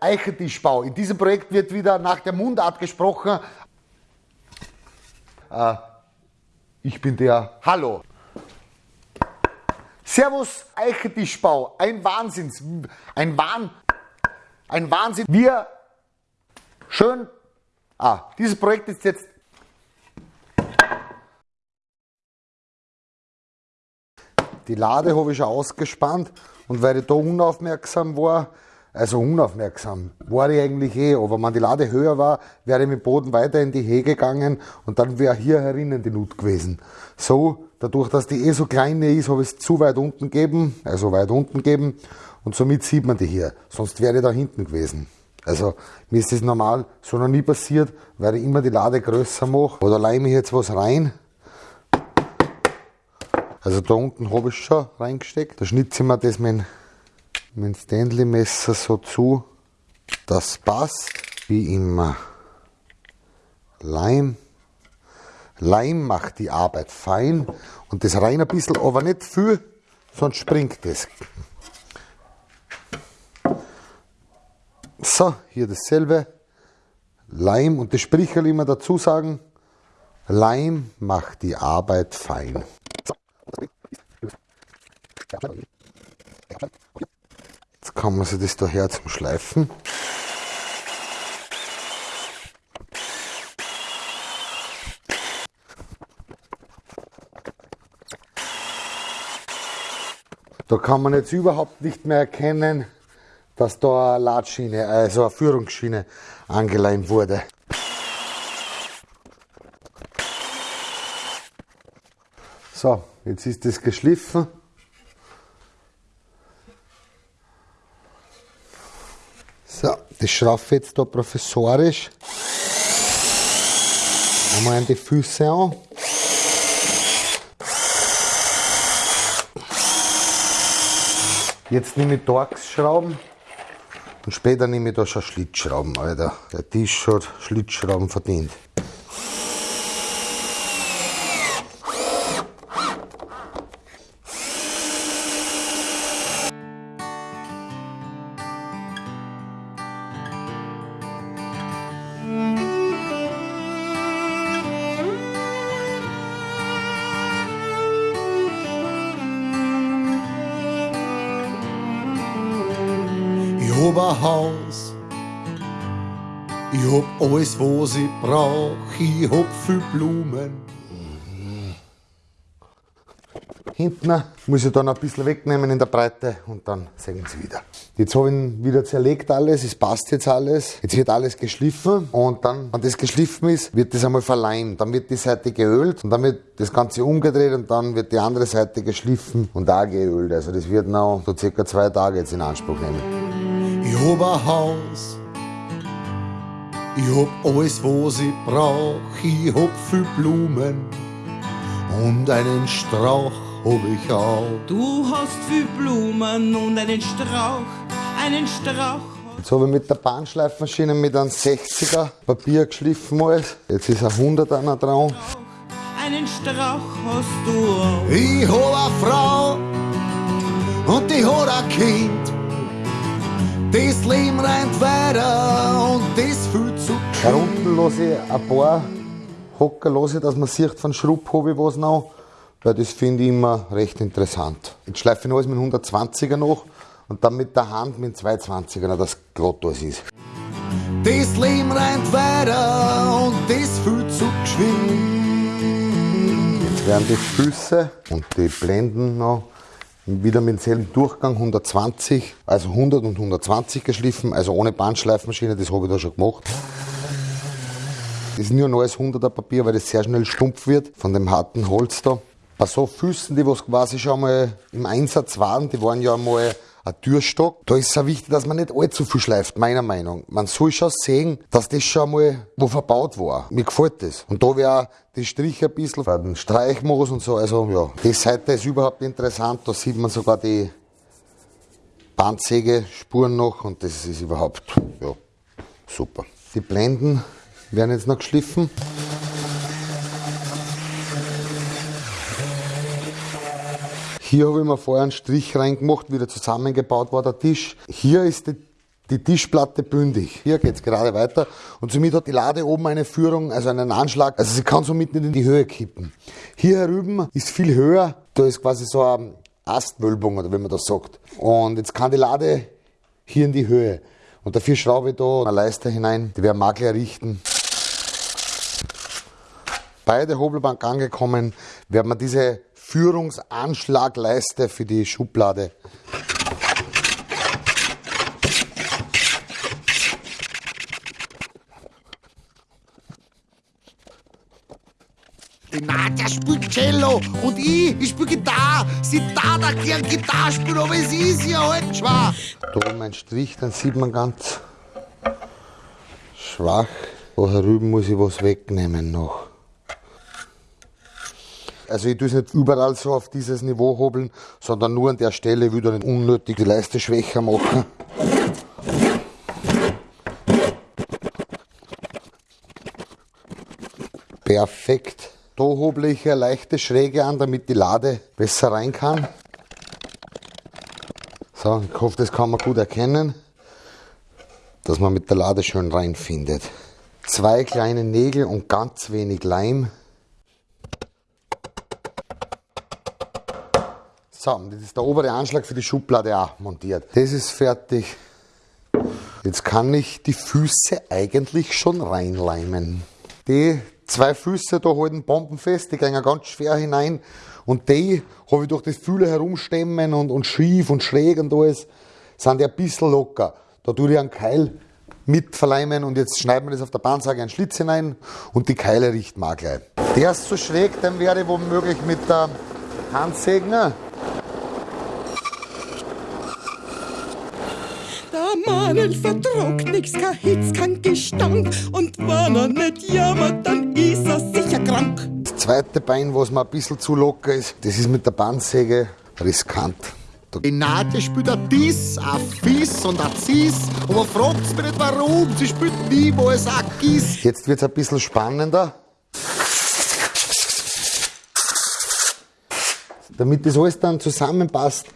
Eichentischbau. In diesem Projekt wird wieder nach der Mundart gesprochen. Äh, ich bin der Hallo. Servus Eichentischbau. Ein Wahnsinns, ein Wahn, ein Wahnsinn. Wir schön. Ah, dieses Projekt ist jetzt Die Lade habe ich schon ausgespannt und weil ich da unaufmerksam war, also unaufmerksam war ich eigentlich eh, aber wenn die Lade höher war, wäre ich mit dem Boden weiter in die Hehe gegangen und dann wäre hier herinnen die Nut gewesen. So, dadurch, dass die eh so klein ist, habe ich es zu weit unten gegeben, also weit unten gegeben und somit sieht man die hier. Sonst wäre ich da hinten gewesen. Also mir ist das normal so noch nie passiert, weil ich immer die Lade größer mache. Oder leime ich jetzt was rein also da unten habe ich schon reingesteckt. Da schnitze ich mir das mit, dem Stanley-Messer so zu. Das passt wie immer. Leim. Leim macht die Arbeit fein und das rein ein bisschen, aber nicht viel, sonst springt es. So, hier dasselbe. Leim und das Sprichwort immer dazu sagen, Leim macht die Arbeit fein. Jetzt kann man sich das da her zum Schleifen. Da kann man jetzt überhaupt nicht mehr erkennen, dass da eine Ladschiene, also eine Führungsschiene angeleimt wurde. So, jetzt ist das geschliffen. So, das schraufe jetzt da professorisch. Einmal die Füße an. Jetzt nehme ich Torx-Schrauben und später nehme ich da schon Schlitzschrauben, Alter. Der Tisch hat Schlitzschrauben verdient. Hab ein Haus, ich hab alles, was ich brauch, ich hab viel Blumen. Hinten muss ich dann ein bisschen wegnehmen in der Breite und dann sehen Sie wieder. Jetzt habe ich ihn wieder zerlegt alles, es passt jetzt alles. Jetzt wird alles geschliffen und dann, wenn das geschliffen ist, wird das einmal verleimt. Dann wird die Seite geölt und dann wird das Ganze umgedreht und dann wird die andere Seite geschliffen und auch geölt. Also das wird noch so circa zwei Tage jetzt in Anspruch nehmen. Ich hab ein Haus, ich hab alles, was ich brauch, ich hab viel Blumen und einen Strauch hab ich auch. Du hast viel Blumen und einen Strauch, einen Strauch. Jetzt habe ich mit der Bahnschleifmaschine mit einem 60er Papier geschliffen alles. Jetzt ist ein 100er noch dran. Einen Strauch hast du auch. Ich hab eine Frau und die hat ein Kind. Das Leben rennt weiter und das fühlt zu Da unten lasse ich ein paar Hocker, lasse dass man sieht, von Schrupp habe ich was noch, weil das finde ich immer recht interessant. Jetzt schleife ich noch alles mit 120er noch und dann mit der Hand mit 220er, dass glatt alles ist. Das Leben rennt weiter und das fühlt zu geschwind. Jetzt werden die Füße und die Blenden noch wieder mit demselben Durchgang 120, also 100 und 120 geschliffen, also ohne Bandschleifmaschine, das habe ich da schon gemacht. Das ist nur ein neues 100er Papier, weil das sehr schnell stumpf wird von dem harten Holz da. Bei so Füßen, die was quasi schon mal im Einsatz waren, die waren ja mal ein Türstock. Da ist es auch wichtig, dass man nicht allzu viel schleift, meiner Meinung. Man soll schon sehen, dass das schon mal wo verbaut war. Mir gefällt das. Und da wäre die Striche ein bisschen den Streichmoos und so. Also ja, die Seite ist überhaupt interessant. Da sieht man sogar die Bandsägespuren noch und das ist überhaupt ja, super. Die Blenden werden jetzt noch geschliffen. Hier habe ich mir vorher einen Strich reingemacht, wieder zusammengebaut war der Tisch. Hier ist die, die Tischplatte bündig. Hier geht's gerade weiter. Und somit hat die Lade oben eine Führung, also einen Anschlag. Also sie kann somit nicht in die Höhe kippen. Hier herüben ist viel höher. Da ist quasi so eine Astwölbung, oder wie man das sagt. Und jetzt kann die Lade hier in die Höhe. Und dafür schraube ich da eine Leiste hinein, die wir Makler errichten. Bei der Hobelbank angekommen, werden wir diese Führungsanschlagleiste für die Schublade Die Nadja spielt Cello und ich, ich spiele Gitarre. Sie da da gern Gitarre spielen, aber es ist ja halt schwach. Da oben ein Strich, dann sieht man ganz schwach. Da herüben muss ich was wegnehmen noch. Also ich tue es nicht überall so auf dieses Niveau hobeln, sondern nur an der Stelle wieder nicht unnötig die Leiste schwächer machen. Perfekt. Da hoble ich eine leichte Schräge an, damit die Lade besser rein kann. So, ich hoffe, das kann man gut erkennen, dass man mit der Lade schön reinfindet. Zwei kleine Nägel und ganz wenig Leim. So, jetzt ist der obere Anschlag für die Schublade auch montiert. Das ist fertig. Jetzt kann ich die Füße eigentlich schon reinleimen. Die zwei Füße da halten bombenfest, die gehen ganz schwer hinein. Und die habe ich durch das Fühle herumstemmen und, und schief und schräg und alles, sind die ein bisschen locker. Da tue ich einen Keil mit verleimen und jetzt schneiden wir das auf der Bahnsage einen Schlitz hinein und die Keile richten wir auch gleich. Der ist so schräg, den werde ich womöglich mit der Hand Mann vertrug nix, kein Hitz, kein Gestank. Und wenn er nicht jammert, dann ist er sicher krank. Das zweite Bein, was mir ein bisschen zu locker ist, das ist mit der Bandsäge riskant. Die Nadja spielt ein Diss, ein Fiss und ein Cis. Aber fragt mich nicht warum, sie spielt niemals ein Giss. Jetzt wird es ein bisschen spannender. Damit das alles dann zusammenpasst,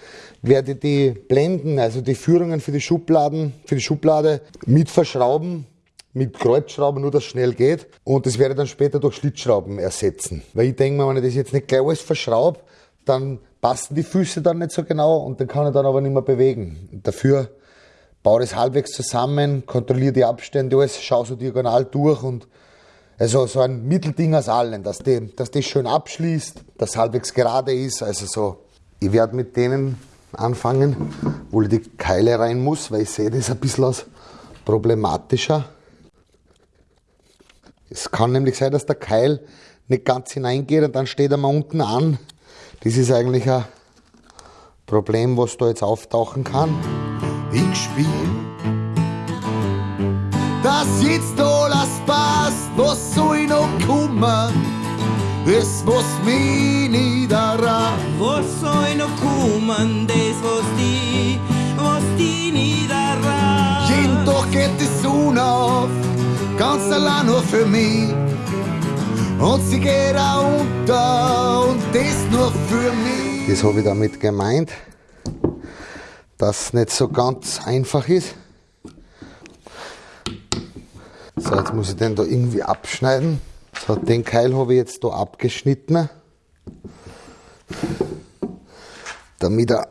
werde die Blenden, also die Führungen für die Schubladen, für die Schublade mit verschrauben, mit Kreuzschrauben, nur dass schnell geht. Und das werde ich dann später durch Schlitzschrauben ersetzen. Weil ich denke mir, wenn ich das jetzt nicht gleich alles verschraube, dann passen die Füße dann nicht so genau und dann kann ich dann aber nicht mehr bewegen. Dafür baue das halbwegs zusammen, kontrolliere die Abstände, alles, schaue so diagonal durch und also so ein Mittelding aus allen, dass, die, dass das schön abschließt, dass halbwegs gerade ist. Also so, ich werde mit denen anfangen, wo ich die Keile rein muss, weil ich sehe das ein bisschen als problematischer. Es kann nämlich sein, dass der Keil nicht ganz hineingeht und dann steht er mal unten an. Das ist eigentlich ein Problem, was da jetzt auftauchen kann. Ich spiel, dass jetzt alles passt, was soll ich noch kommen? Das, was mich niederrafft. Was soll noch kommen, das was die, was die niederragt? Jeden Tag geht die Sonne auf, ganz allein nur für mich. Und sie geht auch unter und das nur für mich. Das habe ich damit gemeint, dass es nicht so ganz einfach ist. So, jetzt muss ich den da irgendwie abschneiden. So, den Keil habe ich jetzt da abgeschnitten. Damit er.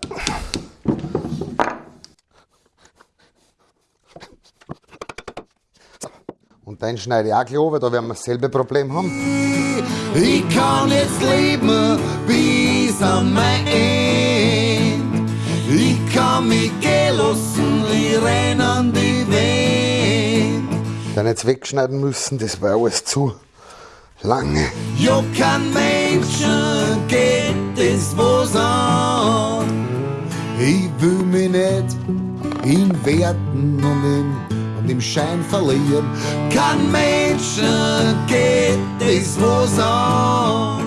Und den schneide ich auch gleich weil da werden wir dasselbe Problem haben. Ich kann jetzt leben bis an mein Ende. Ich kann mich gehen lassen, ich renn an die Wand. Dann jetzt wegschneiden müssen, das war alles zu lange. Ja, kein Menschen geht das was an. Ich will mich nicht in Werten und im, und im Schein verlieren. Kein Menschen geht das was an.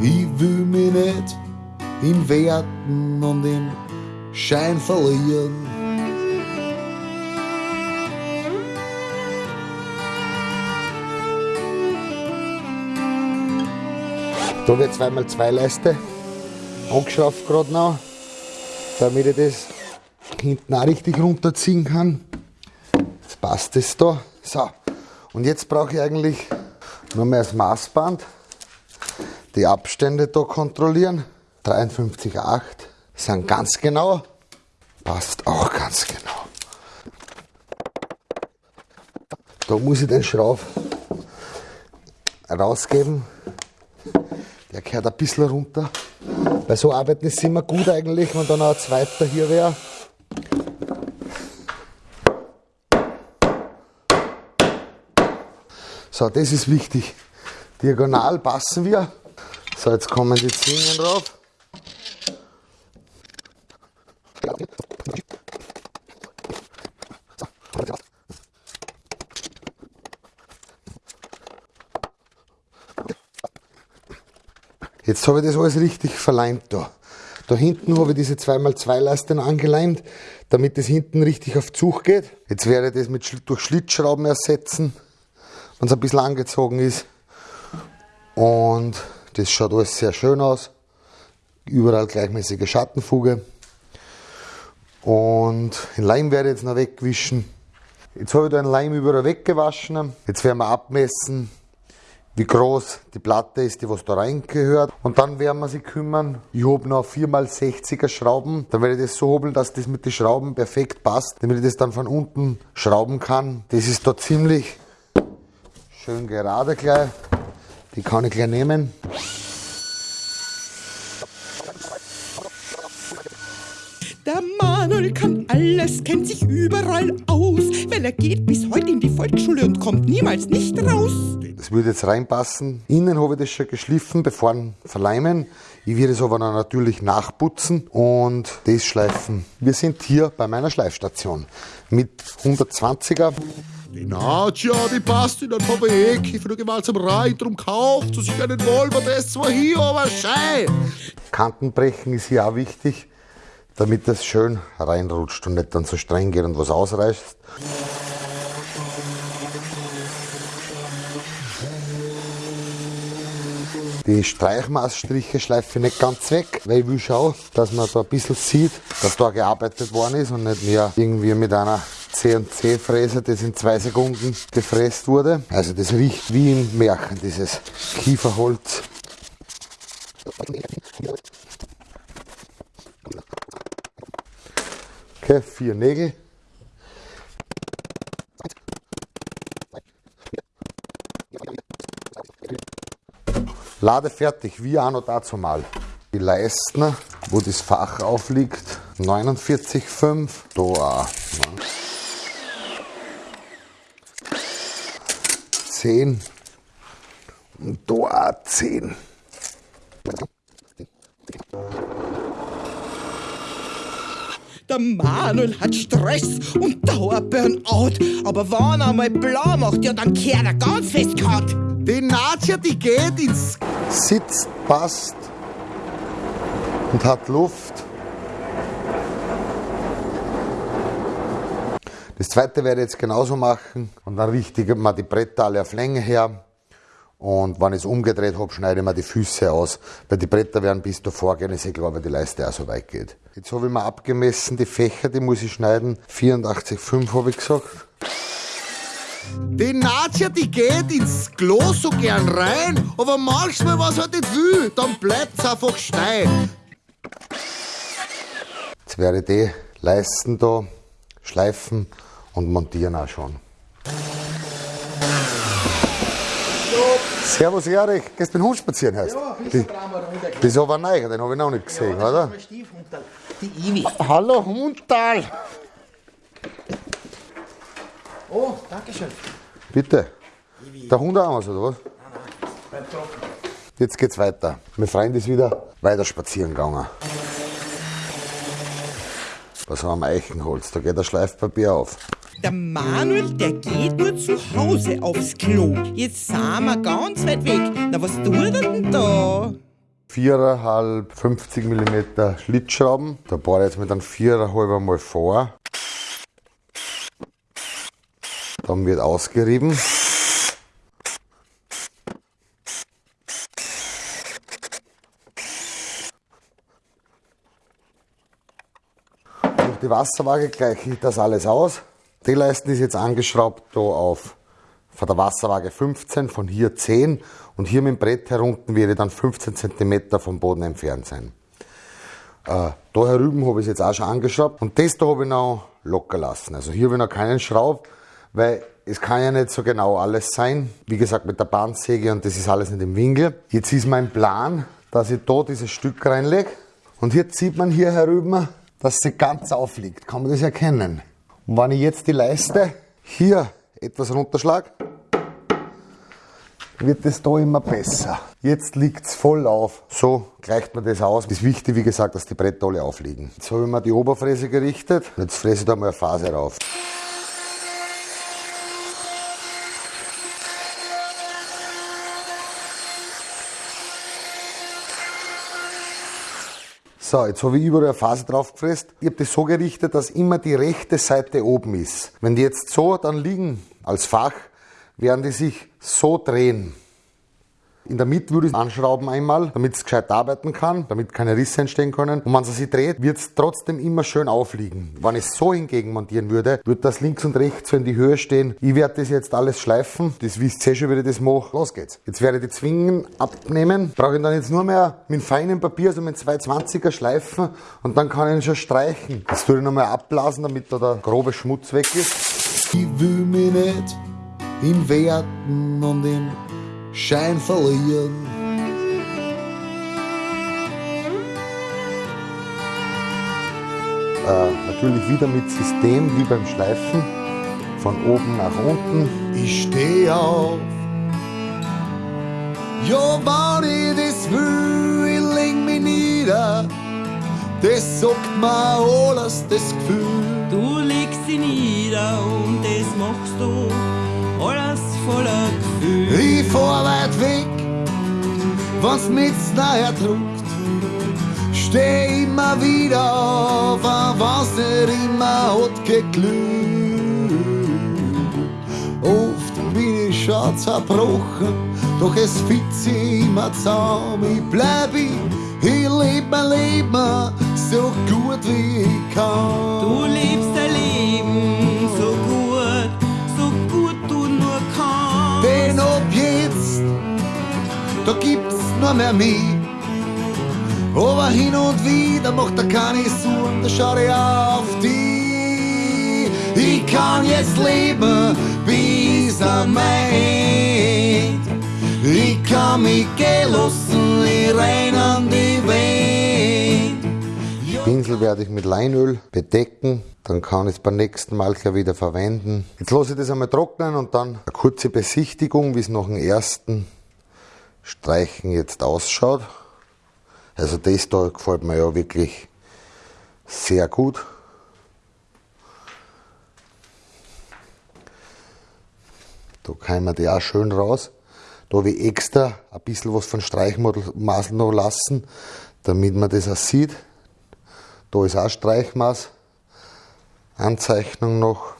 Ich will mich nicht in Werten und im Schein verlieren. Da wird zweimal zwei Leiste angeschraubt gerade noch, damit ich das hinten auch richtig runterziehen kann. Jetzt passt es da. So, und jetzt brauche ich eigentlich nur mehr das Maßband. Die Abstände da kontrollieren. 53,8 sind ganz genau. Passt auch ganz genau. Da muss ich den Schrauf rausgeben. Der gehört ein bisschen runter. Weil so arbeiten ist immer gut eigentlich, wenn dann noch ein zweiter hier wäre. So, das ist wichtig. Diagonal passen wir. So, jetzt kommen die Zwingen drauf. Jetzt habe ich das alles richtig verleimt da. Da hinten habe ich diese 2x2 Leisten angeleimt, damit das hinten richtig auf Zug geht. Jetzt werde ich das mit, durch Schlitzschrauben ersetzen, wenn es ein bisschen angezogen ist. Und das schaut alles sehr schön aus. Überall gleichmäßige Schattenfuge. Und den Leim werde ich jetzt noch wegwischen. Jetzt habe ich da den Leim überall weggewaschen. Jetzt werden wir abmessen, wie groß die Platte ist, die was da reingehört. Und dann werden wir sich kümmern. Ich habe noch 4x60er Schrauben. Dann werde ich das so hobeln, dass das mit den Schrauben perfekt passt, damit ich das dann von unten schrauben kann. Das ist da ziemlich schön gerade gleich. Die kann ich gleich nehmen. Alles, kennt sich überall aus, weil er geht bis heute in die Volksschule und kommt niemals nicht raus. Das würde jetzt reinpassen. Innen habe ich das schon geschliffen, bevor verleimen. Ich werde es aber dann natürlich nachputzen und das schleifen. Wir sind hier bei meiner Schleifstation mit 120er. Die Nadja, die passt in den Weg. Ich mal zum rein, drum kauft zu sich einen Volvo, das zwar hier, aber schei. Kantenbrechen ist hier auch wichtig damit das schön reinrutscht und nicht dann so streng geht und was ausreißt. Die Streichmaßstriche schleife ich nicht ganz weg, weil ich will schauen, dass man da ein bisschen sieht, dass da gearbeitet worden ist und nicht mehr irgendwie mit einer C&C-Fräse, das in zwei Sekunden gefräst wurde. Also das riecht wie im Märchen, dieses Kieferholz. Okay, vier Nägel. Lade fertig, wie auch noch dazu mal. Die Leisten, wo das Fach aufliegt, 49,5. Da auch. 10. Und da auch 10. Der Manuel hat Stress und Dauerburnout. Aber wenn er mal blau macht, ja, dann kehrt er ganz fest gehabt. Die Nazia, die geht ins... Sitzt, passt und hat Luft. Das zweite werde ich jetzt genauso machen und dann richte ich mal die Bretter alle auf Länge her und wenn ich es umgedreht habe, schneide ich mir die Füße aus, weil die Bretter werden bis davor gehen, ist eh klar, weil die Leiste auch so weit geht. Jetzt habe ich mir abgemessen, die Fächer, die muss ich schneiden. 84,5 habe ich gesagt. Die Nazia, die geht ins Klo so gern rein, aber manchmal, was halt nicht will, dann bleibt es einfach stein. Jetzt werde ich die Leisten da schleifen und montieren auch schon. Servus Erich, gehst du mit dem Hund spazieren heißt? Ja, die, Das ist aber neu, den habe ich noch nicht gesehen, ja, oder? Die Ivi. Hallo Hundtal! Oh, danke schön. Bitte. Der Hund auch was, oder was? Beim Trocken. Jetzt geht's weiter. Mein Freund ist wieder weiter spazieren gegangen. Was haben wir am Eichenholz? Da geht das Schleifpapier auf. Der Manuel, der geht nur zu Hause aufs Klo. Jetzt sind wir ganz weit weg. Na, was tut er denn da? 4,5, 50 mm Schlitzschrauben. Da bohre ich jetzt mit einem 4,5 mal vor. Dann wird ausgerieben. die Wasserwaage gleiche ich das alles aus. Die Leisten ist jetzt angeschraubt da auf von der Wasserwaage 15, von hier 10 und hier mit dem Brett herunten werde dann 15 cm vom Boden entfernt sein. Äh, da herüben habe ich es jetzt auch schon angeschraubt und das da habe ich noch locker lassen. Also hier habe ich noch keinen Schraub, weil es kann ja nicht so genau alles sein. Wie gesagt, mit der Bandsäge und das ist alles nicht im Winkel. Jetzt ist mein Plan, dass ich da dieses Stück reinlege und jetzt sieht man hier herüben, dass sie ganz aufliegt. Kann man das erkennen? Und wenn ich jetzt die Leiste hier etwas runterschlage, wird es da immer besser. Jetzt liegt es voll auf. So gleicht man das aus. Es ist wichtig, wie gesagt, dass die Bretter alle aufliegen. Jetzt habe ich mir die Oberfräse gerichtet. Jetzt fräse ich da mal eine Phase rauf. So, jetzt habe ich überall eine Phase drauf gefräst. Ich habe das so gerichtet, dass immer die rechte Seite oben ist. Wenn die jetzt so dann liegen als Fach, werden die sich so drehen. In der Mitte würde ich es anschrauben einmal, damit es gescheit arbeiten kann, damit keine Risse entstehen können. Und wenn es sich dreht, wird es trotzdem immer schön aufliegen. Wenn ich es so hingegen montieren würde, würde das links und rechts so in die Höhe stehen. Ich werde das jetzt alles schleifen. Das wisst ihr schon, wie ich das mache. Los geht's. Jetzt werde ich die Zwingen abnehmen. Brauche ich dann jetzt nur mehr mit feinem Papier, also mit 220er schleifen und dann kann ich ihn schon streichen. Das tue ich nochmal abblasen, damit da der grobe Schmutz weg ist. Ich will mich nicht in Werten und im Schein verlieren. Äh, natürlich wieder mit System wie beim Schleifen. Von oben nach unten. Ich steh auf. Ja, wenn ich das will, ich leg mich nieder. Das sagt mir alles, das Gefühl. Du legst sie nieder und das machst du alles voller Gefühl. Fahr weit weg, wenn's mich näher druckt. Steh immer wieder auf, wenn's nicht immer hat geglückt. Oft bin ich schon zerbrochen, doch es fit sich immer zusammen. Ich bleib ich, ich leb mein Leben so gut wie ich kann. Du lebst nur mehr mich. Aber hin und wieder macht er keine Sorgen, da schau ich auf die. Ich kann jetzt leben bis am Ende. Ich kann mich gehen lassen, ich renn an die Welt. Pinsel werde ich mit Leinöl bedecken, dann kann ich es beim nächsten Mal gleich wieder verwenden. Jetzt lasse ich das einmal trocknen und dann eine kurze Besichtigung, wie es nach dem ersten Streichen jetzt ausschaut. Also das da gefällt mir ja wirklich sehr gut. Da man die auch schön raus. Da habe ich extra ein bisschen was von Streichmaß noch lassen, damit man das auch sieht. Da ist auch Streichmaß, Anzeichnung noch.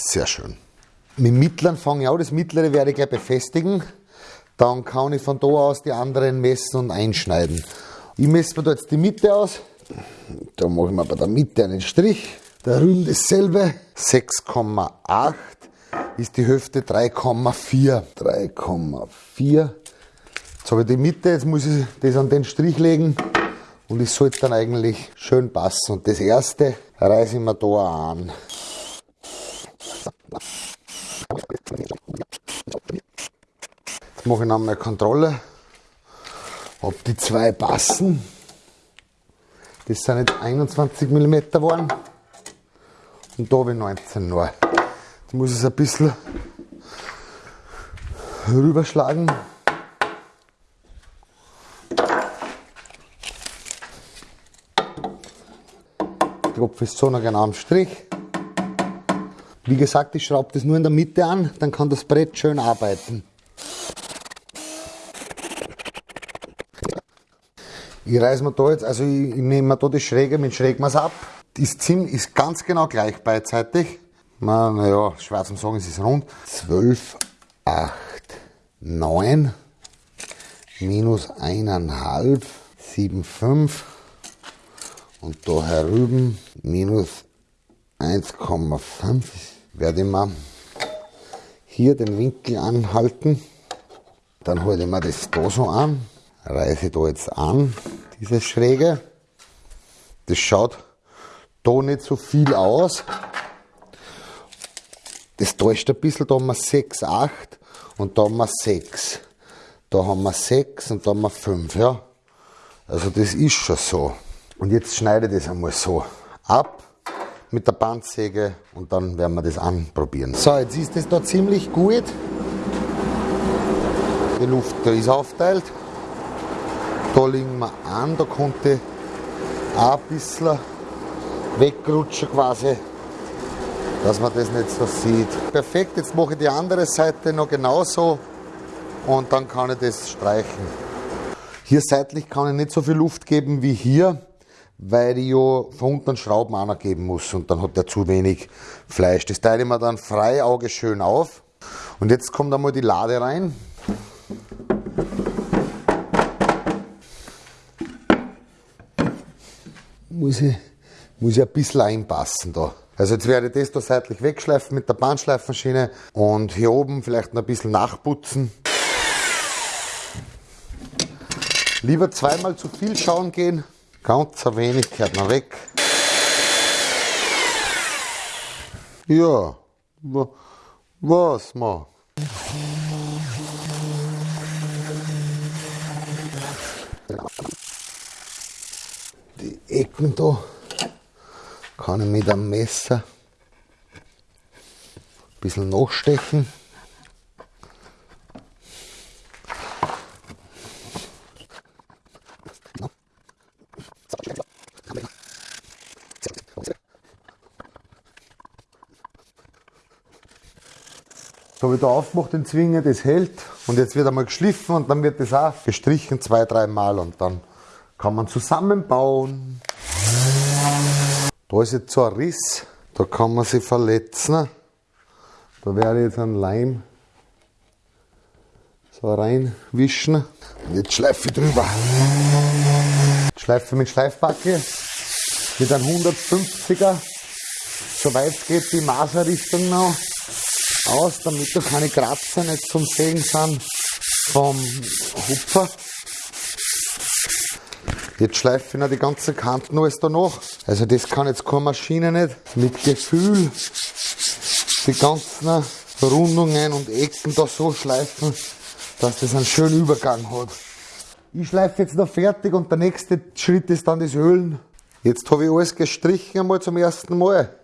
Sehr schön. Mit dem mittleren fange ich auch, das mittlere werde ich gleich befestigen. Dann kann ich von da aus die anderen messen und einschneiden. Ich messe mir da jetzt die Mitte aus. Da mache ich mir bei der Mitte einen Strich. Der Rüll dasselbe. 6,8 ist die Hüfte 3,4. 3,4. Jetzt habe ich die Mitte, jetzt muss ich das an den Strich legen und es sollte dann eigentlich schön passen. Und das erste reiße ich mir da an. Mache ich nochmal Kontrolle, ob die zwei passen. Das sind jetzt 21 mm geworden und da habe ich 19 nur. Jetzt muss ich es ein bisschen rüberschlagen. Tropf ist so noch genau am Strich. Wie gesagt, ich schraube das nur in der Mitte an, dann kann das Brett schön arbeiten. Ich reiße mir da jetzt, also ich, ich nehme mir da die Schräge mit Schrägmaß ab. Das Zim ist ganz genau gleich beidseitig. Naja, schwer zum sagen, es ist rund. 12, 8, 9, minus eineinhalb, 7,5 und da herüben minus 1,5 werde ich mal hier den Winkel anhalten. Dann halte ich mir das da so an, reiße da jetzt an, diese Schräge. Das schaut da nicht so viel aus. Das täuscht ein bisschen, da haben wir 6, 8 und da haben wir 6. Da haben wir 6 und da haben wir 5, ja. Also das ist schon so. Und jetzt schneide ich das einmal so ab mit der Bandsäge und dann werden wir das anprobieren. So, jetzt ist das da ziemlich gut. Die Luft da ist aufteilt. Da liegen wir an, da konnte auch ein bisschen wegrutschen quasi, dass man das nicht so sieht. Perfekt, jetzt mache ich die andere Seite noch genauso und dann kann ich das streichen. Hier seitlich kann ich nicht so viel Luft geben wie hier, weil ich ja von unten Schrauben auch noch geben muss und dann hat der zu wenig Fleisch. Das teile ich mir dann frei Auge schön auf. Und jetzt kommt einmal die Lade rein. Muss ich, muss ich ein bisschen einpassen da. Also jetzt werde ich das da seitlich wegschleifen mit der Bandschleifmaschine und hier oben vielleicht noch ein bisschen nachputzen. Lieber zweimal zu viel schauen gehen, ganz ein wenig gehört noch weg. Ja, wa- was ma? Ecken da kann ich mit einem Messer ein bisschen nachstechen. So habe ich da aufgemacht, den Zwinger, das hält und jetzt wird einmal geschliffen und dann wird das auch gestrichen zwei, dreimal und dann kann man zusammenbauen. Da ist jetzt so ein Riss, da kann man sich verletzen. Da werde ich jetzt einen Leim so reinwischen. Und jetzt schleife ich drüber. Schleife mit Schleifbacke mit einem 150er, soweit geht die Maserrichtung noch aus, damit da keine Kratzer nicht zum Sägen sind vom Hupfer. Jetzt schleife ich noch die ganzen Kanten alles da noch. Also das kann jetzt keine Maschine nicht. Mit Gefühl die ganzen Rundungen und Ecken da so schleifen, dass das einen schönen Übergang hat. Ich schleife jetzt noch fertig und der nächste Schritt ist dann das Ölen. Jetzt habe ich alles gestrichen einmal zum ersten Mal.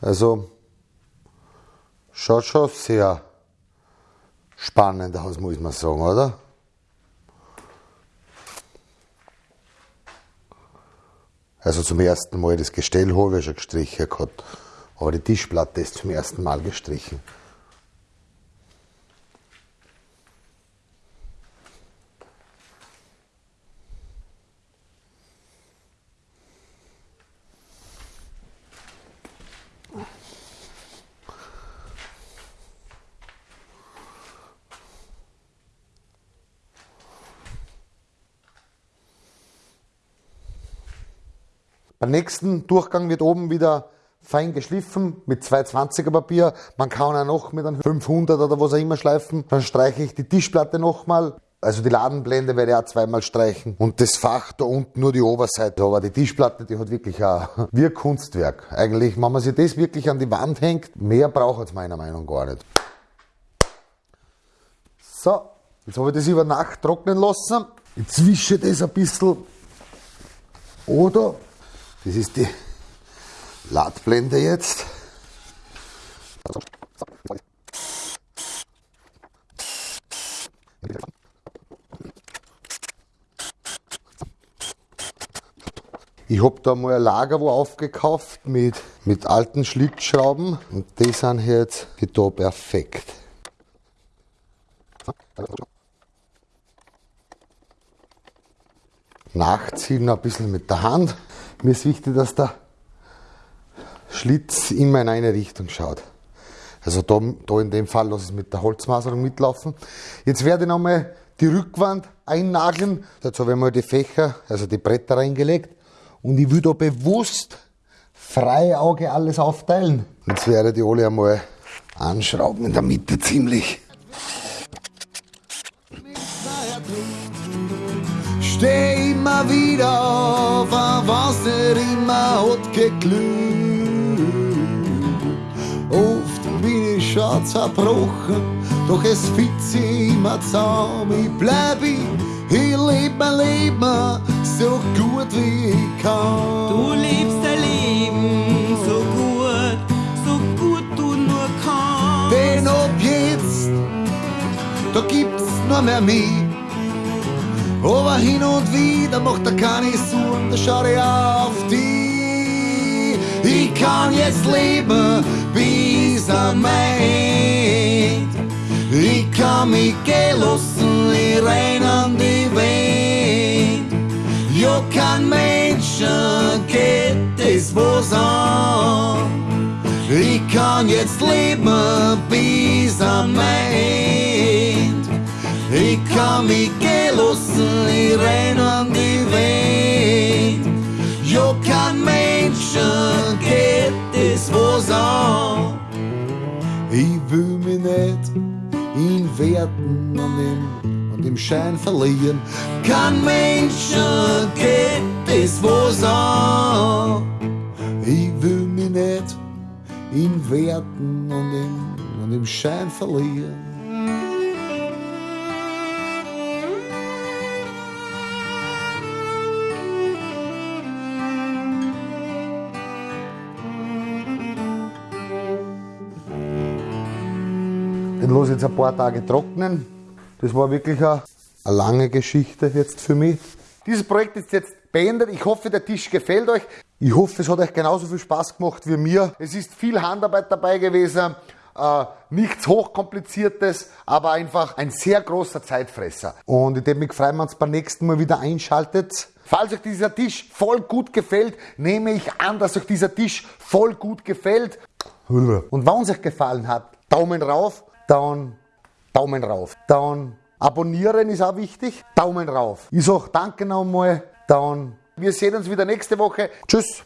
Also schaut schon sehr spannend aus, muss man sagen, oder? Also zum ersten Mal das Gestell habe ich schon gestrichen gehabt, aber die Tischplatte ist zum ersten Mal gestrichen. Beim nächsten Durchgang wird oben wieder fein geschliffen mit 220er Papier. Man kann auch noch mit einem 500 oder was auch immer schleifen. Dann streiche ich die Tischplatte nochmal. Also die Ladenblende werde ich auch zweimal streichen. Und das Fach da unten nur die Oberseite. Aber die Tischplatte, die hat wirklich ein Kunstwerk. Eigentlich, wenn man sich das wirklich an die Wand hängt, mehr braucht es meiner Meinung nach gar nicht. So, jetzt habe ich das über Nacht trocknen lassen. Jetzt wische das ein bisschen. Oder das ist die Ladblende jetzt. Ich habe da mal ein Lager wo aufgekauft mit, mit alten Schlitzschrauben und die sind jetzt da perfekt. Nachziehen ein bisschen mit der Hand. Mir ist wichtig, dass der Schlitz immer in eine Richtung schaut. Also da, da in dem Fall lasse ich es mit der Holzmaserung mitlaufen. Jetzt werde ich nochmal die Rückwand einnageln. Dazu habe ich mal die Fächer, also die Bretter reingelegt. Und ich will da bewusst freie Auge alles aufteilen. Jetzt werde ich die alle einmal anschrauben in der Mitte ziemlich. Steh immer wieder auf, was nicht immer hat geglüht. Oft bin ich schon zerbrochen, doch es fit sich immer zusammen. Ich bleib ich, ich leb mein Leben so gut wie ich kann. Du lebst dein Leben so gut, so gut du nur kannst. Denn ab jetzt, da gibt's nur mehr mich. Aber hin und wieder macht er keine Sorgen, da schau ich auf die. Ich kann jetzt leben, bis am Ende. Ich kann mich gehen lassen, ich renn an die Welt. Ja, kein Menschen geht das was an. Ich kann jetzt leben bis am Ende. Ich kann mich gehen lassen, ich renn an die Welt. Ja, kein Menschen geht das was an. Ich will mich nicht in Werten an dem, an dem Schein verlieren. Kein Menschen geht das was an. Ich will mich nicht in Werten an dem, an dem Schein verlieren. Den lasse ich jetzt ein paar Tage trocknen. Das war wirklich eine, eine lange Geschichte jetzt für mich. Dieses Projekt ist jetzt beendet. Ich hoffe, der Tisch gefällt euch. Ich hoffe, es hat euch genauso viel Spaß gemacht wie mir. Es ist viel Handarbeit dabei gewesen. Äh, nichts hochkompliziertes, aber einfach ein sehr großer Zeitfresser. Und ich würde mich freuen, wenn ihr beim nächsten Mal wieder einschaltet. Falls euch dieser Tisch voll gut gefällt, nehme ich an, dass euch dieser Tisch voll gut gefällt. Und wenn es euch gefallen hat, Daumen rauf, dann Daumen rauf. Dann abonnieren ist auch wichtig. Daumen rauf. Ich sage danke nochmal. Dann wir sehen uns wieder nächste Woche. Tschüss.